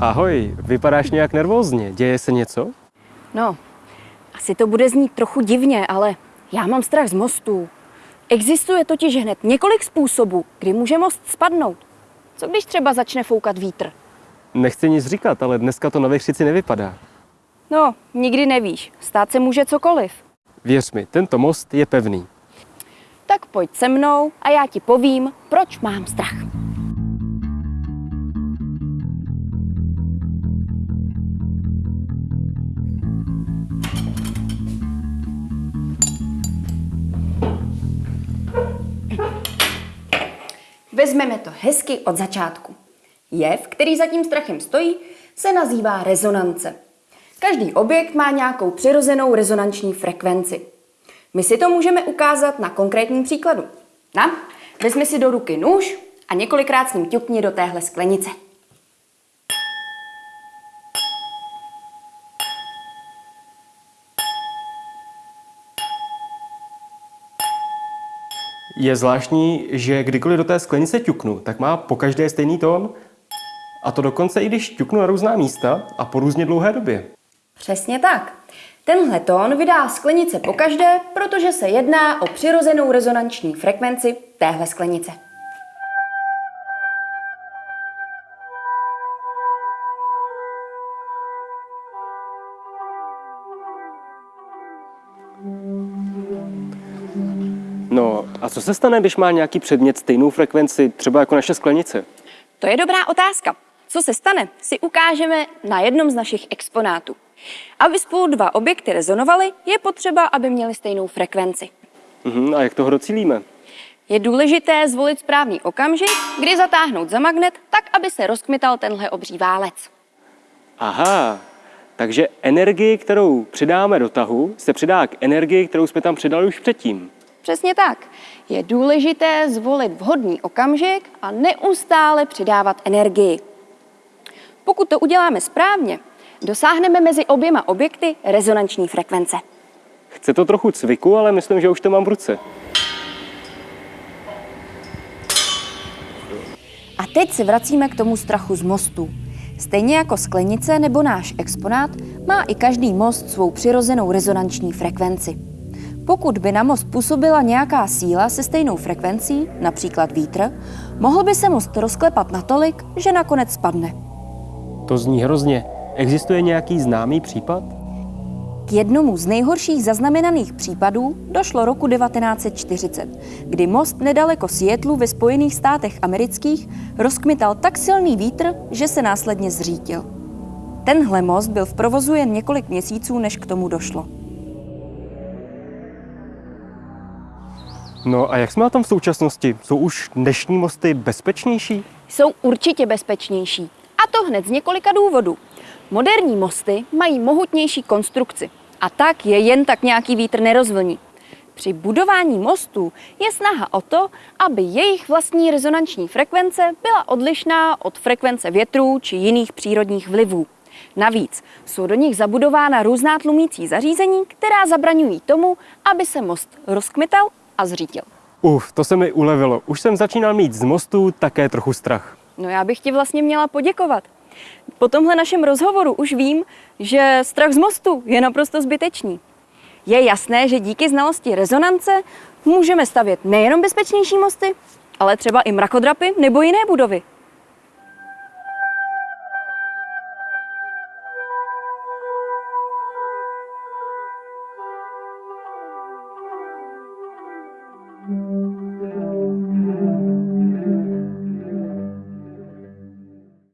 Ahoj, vypadáš nějak nervózně. Děje se něco? No, asi to bude znít trochu divně, ale já mám strach z mostů. Existuje totiž hned několik způsobů, kdy může most spadnout. Co když třeba začne foukat vítr? Nechci nic říkat, ale dneska to na Vychřici nevypadá. No, nikdy nevíš. Stát se může cokoliv. Věř mi, tento most je pevný. Tak pojď se mnou a já ti povím, proč mám strach. Vezmeme to hezky od začátku. Jev, který za tím strachem stojí, se nazývá rezonance. Každý objekt má nějakou přirozenou rezonanční frekvenci. My si to můžeme ukázat na konkrétním příkladu. Na, vezmi si do ruky nůž a několikrát s ním ťukni do téhle sklenice. Je zvláštní, že kdykoliv do té sklenice ťuknu, tak má po každé stejný tón. A to dokonce i když ťuknu na různá místa a po různě dlouhé době. Přesně tak. Tenhle tón vydá sklenice pokaždé, protože se jedná o přirozenou rezonanční frekvenci téhle sklenice. No a co se stane, když má nějaký předmět stejnou frekvenci, třeba jako naše sklenice? To je dobrá otázka. Co se stane, si ukážeme na jednom z našich exponátů. Aby spolu dva objekty rezonovaly, je potřeba, aby měly stejnou frekvenci. Mhm, a jak toho docílíme? Je důležité zvolit správný okamžik, kdy zatáhnout za magnet, tak, aby se rozkmital tenhle obří válec. Aha, takže energii, kterou přidáme do tahu, se přidá k energii, kterou jsme tam přidali už předtím. Přesně tak. Je důležité zvolit vhodný okamžik a neustále přidávat energii. Pokud to uděláme správně, dosáhneme mezi oběma objekty rezonanční frekvence. Chce to trochu cviku, ale myslím, že už to mám v ruce. A teď se vracíme k tomu strachu z mostu. Stejně jako sklenice nebo náš exponát, má i každý most svou přirozenou rezonanční frekvenci. Pokud by na most působila nějaká síla se stejnou frekvencí, například vítr, mohl by se most rozklepat natolik, že nakonec spadne. To zní hrozně. Existuje nějaký známý případ? K jednomu z nejhorších zaznamenaných případů došlo roku 1940, kdy most nedaleko Seattlu ve Spojených státech amerických rozkmital tak silný vítr, že se následně zřítil. Tenhle most byl v provozu jen několik měsíců, než k tomu došlo. No a jak jsme na tom v současnosti? Jsou už dnešní mosty bezpečnější? Jsou určitě bezpečnější. A to hned z několika důvodů. Moderní mosty mají mohutnější konstrukci a tak je jen tak nějaký vítr nerozvlní. Při budování mostů je snaha o to, aby jejich vlastní rezonanční frekvence byla odlišná od frekvence větrů či jiných přírodních vlivů. Navíc jsou do nich zabudována různá tlumící zařízení, která zabraňují tomu, aby se most rozkmital a zřítil. Uf, to se mi ulevilo. Už jsem začínal mít z mostu také trochu strach. No já bych ti vlastně měla poděkovat. Po tomhle našem rozhovoru už vím, že strach z mostu je naprosto zbytečný. Je jasné, že díky znalosti rezonance můžeme stavět nejenom bezpečnější mosty, ale třeba i mrakodrapy nebo jiné budovy.